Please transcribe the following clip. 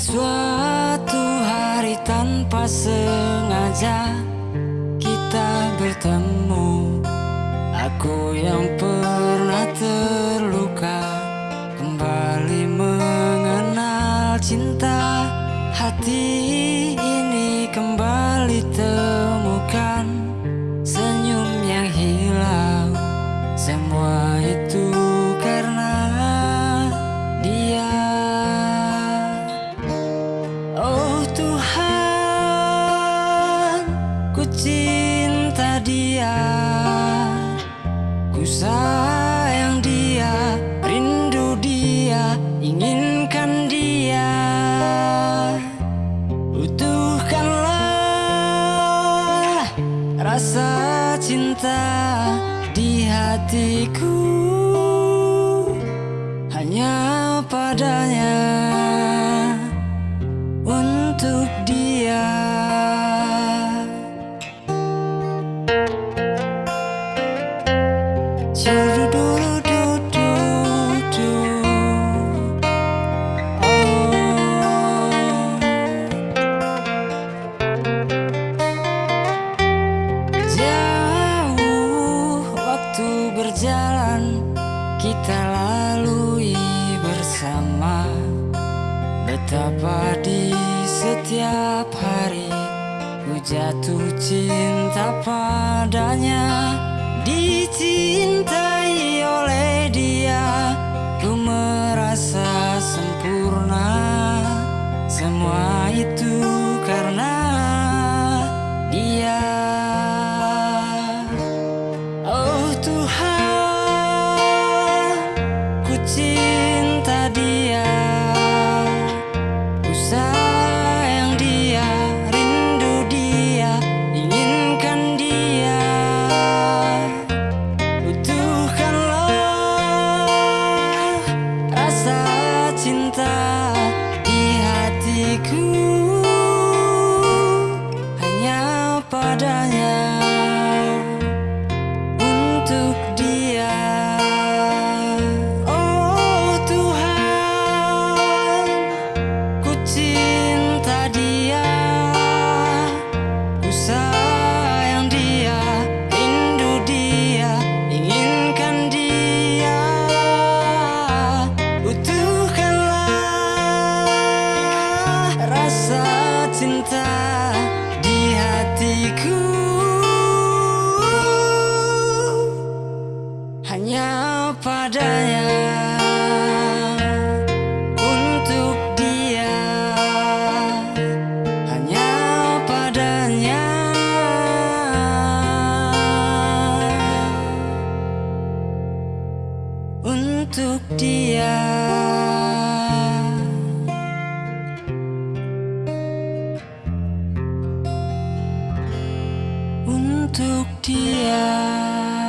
suatu hari tanpa sengaja kita bertemu. Aku yang pernah terluka Kembali mengenal cinta. Hati ini kembali temukan Tuhan Ku cinta dia. Ku sayang dia, rindu dia, inginkan dia. Butuhkanlah rasa cinta di hatiku. Hanya padanya berjalan kita lalui bersama. Betapa di setiap hari ku jatuh cinta padanya Dicintai oleh hatiku cinta di hatiku. Hanya padanya Untuk dia. Hanya padanya. Untuk dia. dia.